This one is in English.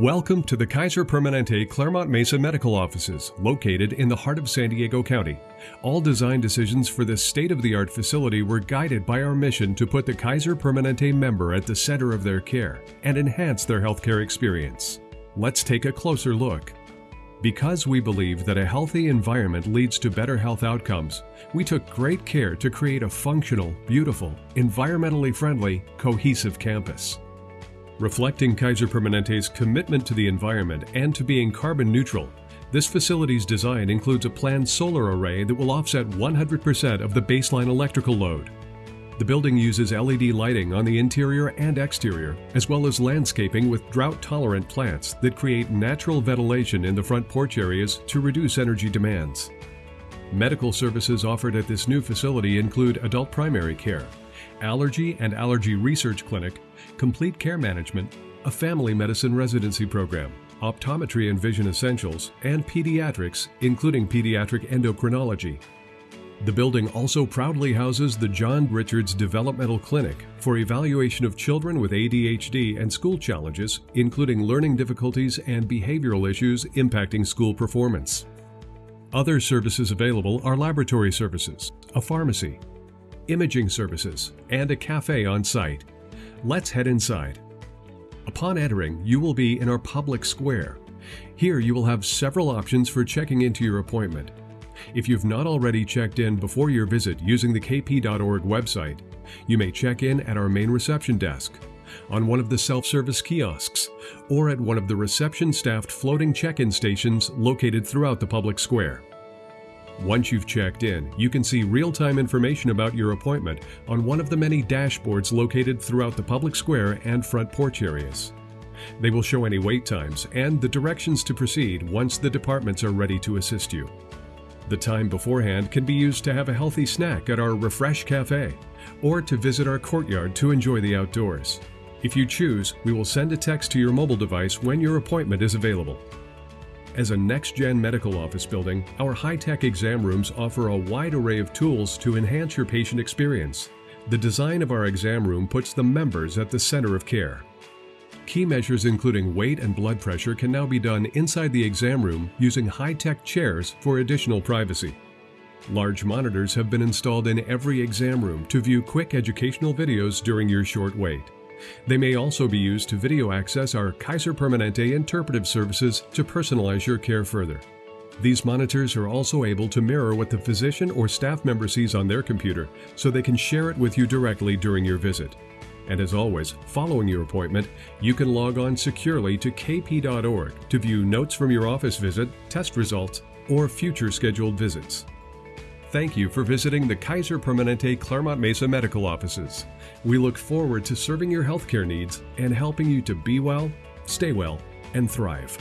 Welcome to the Kaiser Permanente Clairemont Mesa Medical Offices, located in the heart of San Diego County. All design decisions for this state of the art facility were guided by our mission to put the Kaiser Permanente member at the center of their care and enhance their healthcare experience. Let's take a closer look. Because we believe that a healthy environment leads to better health outcomes, we took great care to create a functional, beautiful, environmentally friendly, cohesive campus. Reflecting Kaiser Permanente's commitment to the environment and to being carbon neutral, this facility's design includes a planned solar array that will offset 100% of the baseline electrical load. The building uses LED lighting on the interior and exterior, as well as landscaping with drought-tolerant plants that create natural ventilation in the front porch areas to reduce energy demands. Medical services offered at this new facility include adult primary care, allergy and allergy research clinic, complete care management, a family medicine residency program, optometry and vision essentials, and pediatrics, including pediatric endocrinology. The building also proudly houses the John Richards Developmental Clinic for evaluation of children with ADHD and school challenges, including learning difficulties and behavioral issues impacting school performance. Other services available are laboratory services, a pharmacy, imaging services, and a cafe on site. Let's head inside. Upon entering, you will be in our public square. Here you will have several options for checking into your appointment. If you've not already checked in before your visit using the kp.org website, you may check in at our main reception desk, on one of the self-service kiosks, or at one of the reception-staffed floating check-in stations located throughout the public square. Once you've checked in, you can see real-time information about your appointment on one of the many dashboards located throughout the public square and front porch areas. They will show any wait times and the directions to proceed once the departments are ready to assist you. The time beforehand can be used to have a healthy snack at our Refresh Cafe or to visit our courtyard to enjoy the outdoors. If you choose, we will send a text to your mobile device when your appointment is available. As a next-gen medical office building, our high-tech exam rooms offer a wide array of tools to enhance your patient experience. The design of our exam room puts the members at the center of care. Key measures including weight and blood pressure can now be done inside the exam room using high-tech chairs for additional privacy. Large monitors have been installed in every exam room to view quick educational videos during your short wait. They may also be used to video access our Kaiser Permanente interpretive services to personalize your care further. These monitors are also able to mirror what the physician or staff member sees on their computer so they can share it with you directly during your visit. And as always, following your appointment, you can log on securely to kp.org to view notes from your office visit, test results, or future scheduled visits. Thank you for visiting the Kaiser Permanente Clairemont Mesa Medical Offices. We look forward to serving your healthcare needs and helping you to be well, stay well, and thrive.